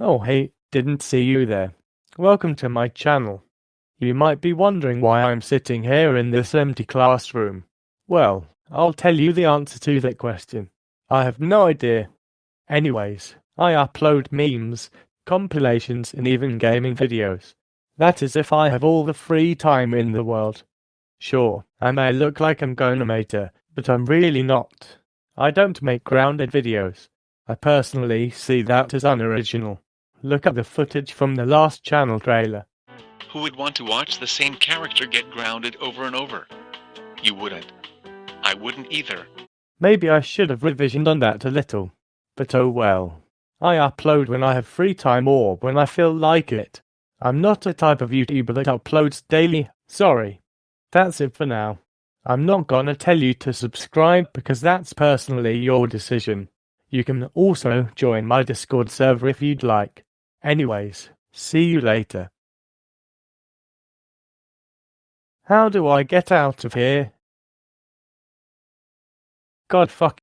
Oh hey, didn't see you there. Welcome to my channel. You might be wondering why I'm sitting here in this empty classroom. Well, I'll tell you the answer to that question. I have no idea. Anyways, I upload memes, compilations and even gaming videos. That is if I have all the free time in the world. Sure, I may look like I'm going GoAnimator, but I'm really not. I don't make grounded videos. I personally see that as unoriginal. Look at the footage from the last channel trailer. Who would want to watch the same character get grounded over and over? You wouldn't. I wouldn't either. Maybe I should have revisioned on that a little. But oh well. I upload when I have free time or when I feel like it. I'm not a type of YouTuber that uploads daily, sorry. That's it for now. I'm not gonna tell you to subscribe because that's personally your decision. You can also join my Discord server if you'd like. Anyways, see you later. How do I get out of here? God fuck.